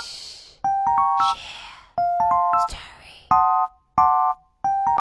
Shh.